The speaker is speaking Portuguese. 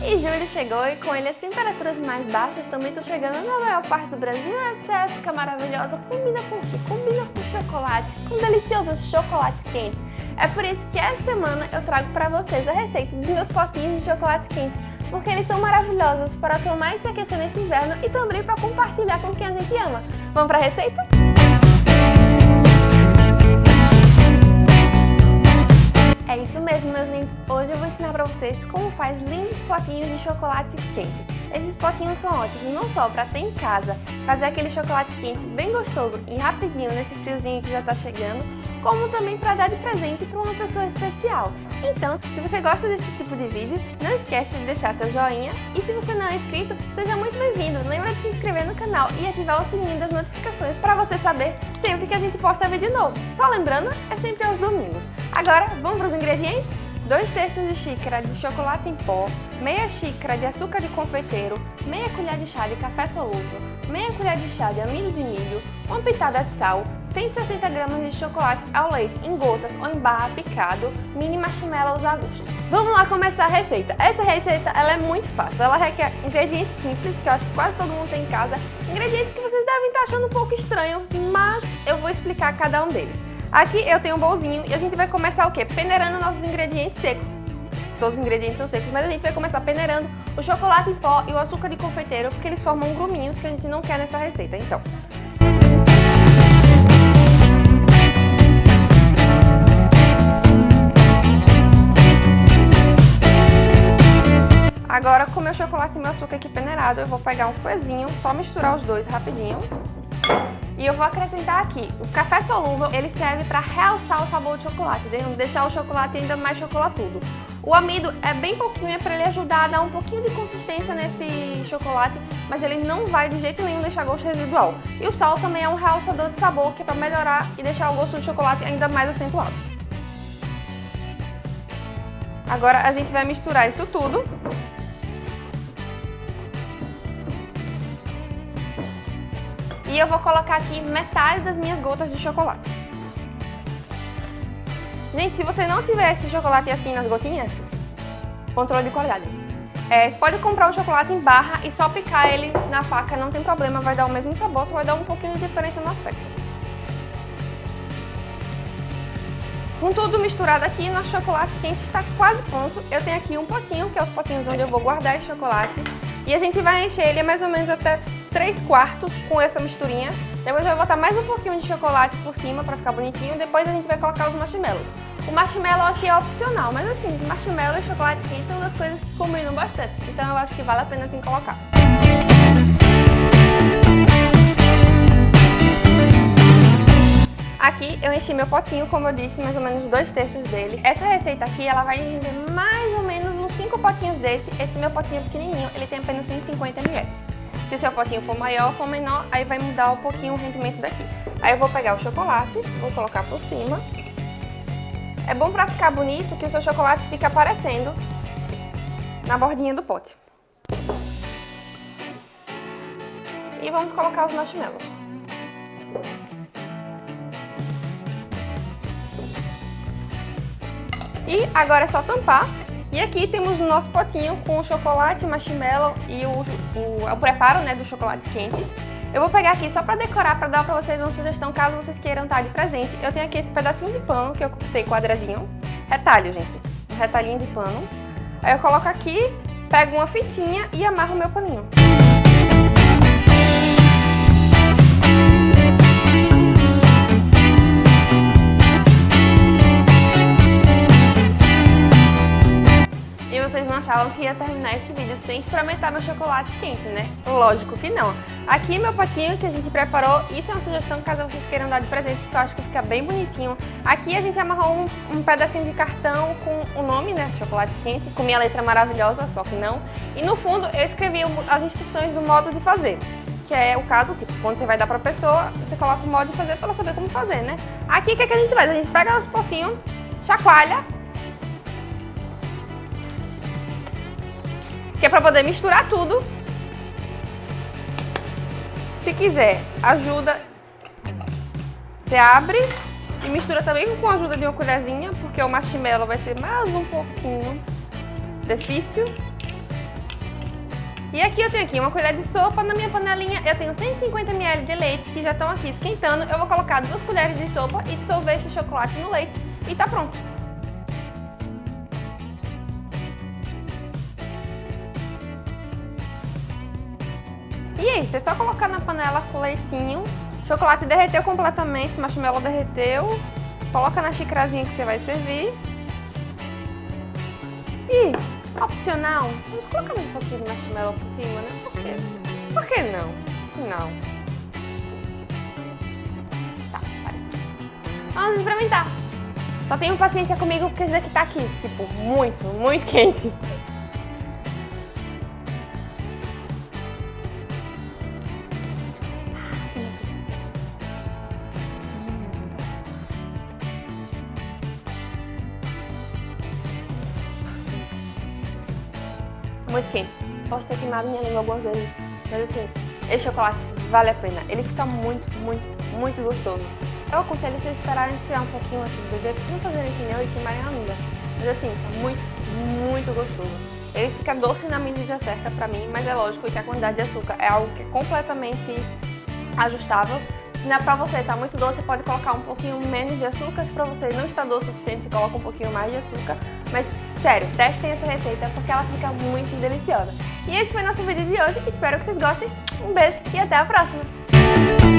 E julho chegou e com ele as temperaturas mais baixas também estão chegando na maior parte do Brasil. Essa época maravilhosa combina com o quê? Combina com chocolate, com um delicioso chocolate quente. É por isso que essa semana eu trago para vocês a receita dos meus potinhos de chocolate quente, porque eles são maravilhosos para tomar e se aquecer nesse inverno e também para compartilhar com quem a gente ama. Vamos para a receita? Vocês como faz lindos potinhos de chocolate quente. Esses potinhos são ótimos não só para ter em casa, fazer aquele chocolate quente bem gostoso e rapidinho nesse friozinho que já está chegando, como também para dar de presente para uma pessoa especial. Então, se você gosta desse tipo de vídeo, não esquece de deixar seu joinha e se você não é inscrito, seja muito bem-vindo. Lembra de se inscrever no canal e ativar o sininho das notificações para você saber sempre que a gente posta vídeo novo. Só lembrando, é sempre aos domingos. Agora, vamos para os ingredientes? 2 terços de xícara de chocolate em pó, meia xícara de açúcar de confeiteiro, meia colher de chá de café solúvel, meia colher de chá de amido de milho, uma pitada de sal, 160 gramas de chocolate ao leite em gotas ou em barra picado, mini marshmallows a gosto. Vamos lá começar a receita. Essa receita ela é muito fácil, ela requer ingredientes simples, que eu acho que quase todo mundo tem em casa, ingredientes que vocês devem estar achando um pouco estranhos, mas eu vou explicar cada um deles. Aqui eu tenho um bolzinho e a gente vai começar o quê? Peneirando nossos ingredientes secos. Todos os ingredientes são secos, mas a gente vai começar peneirando o chocolate em pó e o açúcar de confeiteiro, porque eles formam gruminhos que a gente não quer nessa receita. Então, Agora, com meu chocolate e meu açúcar aqui peneirado, eu vou pegar um fouetzinho, só misturar os dois rapidinho. E eu vou acrescentar aqui, o café solúvel, ele serve para realçar o sabor do chocolate, deixar o chocolate ainda mais chocolatudo. O amido é bem pouquinho, é para ele ajudar a dar um pouquinho de consistência nesse chocolate, mas ele não vai de jeito nenhum deixar gosto residual. E o sal também é um realçador de sabor, que é para melhorar e deixar o gosto do chocolate ainda mais acentuado. Agora a gente vai misturar isso tudo E eu vou colocar aqui metade das minhas gotas de chocolate. Gente, se você não tiver esse chocolate assim nas gotinhas, controle de qualidade. É, pode comprar o chocolate em barra e só picar ele na faca, não tem problema, vai dar o mesmo sabor, só vai dar um pouquinho de diferença no aspecto. Com tudo misturado aqui, nosso chocolate quente está quase pronto. Eu tenho aqui um potinho, que é os potinhos onde eu vou guardar esse chocolate. E a gente vai encher ele mais ou menos até 3 quartos com essa misturinha. Depois eu vou botar mais um pouquinho de chocolate por cima para ficar bonitinho. Depois a gente vai colocar os marshmallows. O marshmallow aqui é opcional, mas assim, marshmallow e chocolate quente são das coisas que combinam bastante. Então eu acho que vale a pena assim colocar. Aqui eu enchi meu potinho, como eu disse, mais ou menos dois terços dele. Essa receita aqui, ela vai render mais ou menos uns 5 potinhos desse. Esse meu potinho pequenininho, ele tem apenas 150 ml. Se seu potinho for maior ou for menor, aí vai mudar um pouquinho o rendimento daqui. Aí eu vou pegar o chocolate, vou colocar por cima. É bom pra ficar bonito que o seu chocolate fica aparecendo na bordinha do pote. E vamos colocar os marshmallows. E agora é só tampar e aqui temos o nosso potinho com o chocolate, marshmallow e o, o, o preparo né, do chocolate quente. Eu vou pegar aqui só para decorar, para dar para vocês uma sugestão caso vocês queiram estar de presente. Eu tenho aqui esse pedacinho de pano que eu cortei quadradinho, retalho, gente, um retalhinho de pano. Aí eu coloco aqui, pego uma fitinha e amarro meu paninho. Achavam que ia terminar esse vídeo sem experimentar meu chocolate quente, né? Lógico que não. Aqui meu potinho que a gente preparou, isso é uma sugestão caso vocês queiram dar de presente, que eu acho que fica bem bonitinho. Aqui a gente amarrou um, um pedacinho de cartão com o nome, né, chocolate quente, com minha letra maravilhosa, só que não. E no fundo eu escrevi as instruções do modo de fazer que é o caso, tipo, quando você vai dar pra pessoa, você coloca o modo de fazer pra ela saber como fazer, né? Aqui o que, é que a gente faz? A gente pega os potinhos, chacoalha que é para poder misturar tudo. Se quiser, ajuda, você abre e mistura também com a ajuda de uma colherzinha, porque o marshmallow vai ser mais um pouquinho difícil. E aqui eu tenho aqui uma colher de sopa, na minha panelinha eu tenho 150 ml de leite que já estão aqui esquentando. Eu vou colocar duas colheres de sopa e dissolver esse chocolate no leite e tá pronto. Isso, é só colocar na panela com leitinho. O chocolate derreteu completamente, o marshmallow derreteu. Coloca na xicrazinha que você vai servir. E, opcional, vamos colocar um pouquinho de marshmallow por cima, né? Por quê? Por que não? Não. Tá. Vamos experimentar. Só tenham paciência comigo porque esse daqui tá aqui, tipo, muito, muito quente. Muito quente. Posso ter queimado minha língua algumas vezes, mas assim, esse chocolate vale a pena. Ele fica muito, muito, muito gostoso. Eu aconselho vocês esperarem esfriar um pouquinho antes de beber, não fazerem que nem e queimarem a língua. Mas assim, tá muito, muito gostoso. Ele fica doce na medida certa pra mim, mas é lógico que a quantidade de açúcar é algo que é completamente ajustável. Não é pra você tá muito doce, você pode colocar um pouquinho menos de açúcar. Se pra você não está doce o suficiente, você coloca um pouquinho mais de açúcar. Mas Sério, testem essa receita porque ela fica muito deliciosa. E esse foi nosso vídeo de hoje, espero que vocês gostem. Um beijo e até a próxima!